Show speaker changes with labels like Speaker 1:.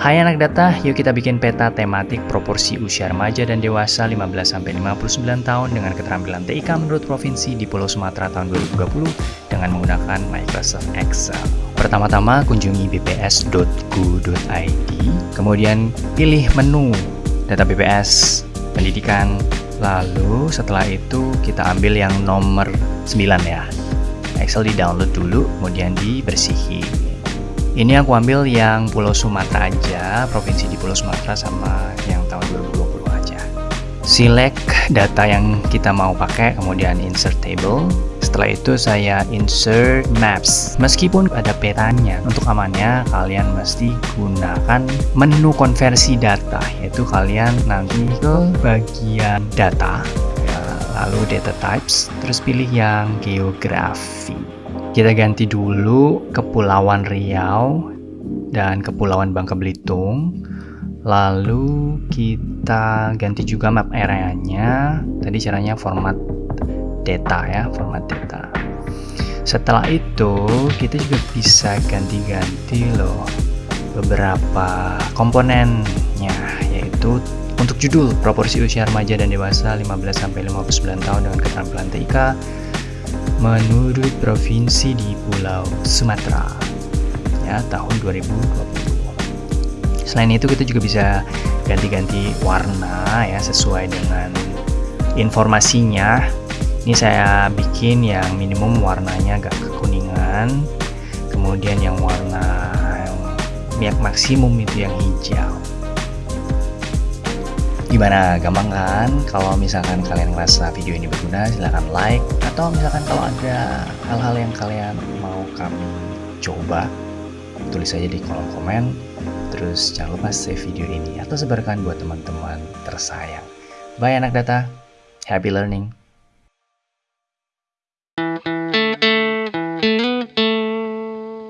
Speaker 1: Hai anak data, yuk kita bikin peta tematik proporsi usia remaja dan dewasa 15-59 tahun dengan keterampilan TIK menurut provinsi di Pulau Sumatera tahun 2020 dengan menggunakan Microsoft Excel. Pertama-tama kunjungi bps.go.id, kemudian pilih menu data BPS, pendidikan, lalu setelah itu kita ambil yang nomor 9 ya. Excel di download dulu, kemudian dibersihin. Ini aku ambil yang Pulau Sumatera aja, provinsi di Pulau Sumatera sama yang tahun 2020 aja. Select data yang kita mau pakai, kemudian insert table. Setelah itu saya insert maps. Meskipun ada petanya, untuk amannya kalian mesti gunakan menu konversi data, yaitu kalian nanti ke bagian data, ya, lalu data types, terus pilih yang geografi. Kita ganti dulu Kepulauan Riau dan Kepulauan Bangka Belitung. Lalu kita ganti juga map areanya. Tadi caranya format data ya, format data. Setelah itu kita juga bisa ganti-ganti loh beberapa komponennya yaitu untuk judul proporsi usia remaja dan dewasa 15 sampai 59 tahun dengan keterampilan TIK menurut provinsi di Pulau Sumatera ya tahun 2020. Selain itu kita juga bisa ganti-ganti warna ya sesuai dengan informasinya. Ini saya bikin yang minimum warnanya agak kekuningan, kemudian yang warna yang maksimum itu yang hijau. Gimana, gampang kan? Kalau misalkan kalian merasa video ini berguna, silahkan like. Atau misalkan kalau ada hal-hal yang kalian mau kami coba, tulis aja di kolom komen. Terus jangan lupa save video ini atau sebarkan buat teman-teman tersayang. Bye anak data, happy learning.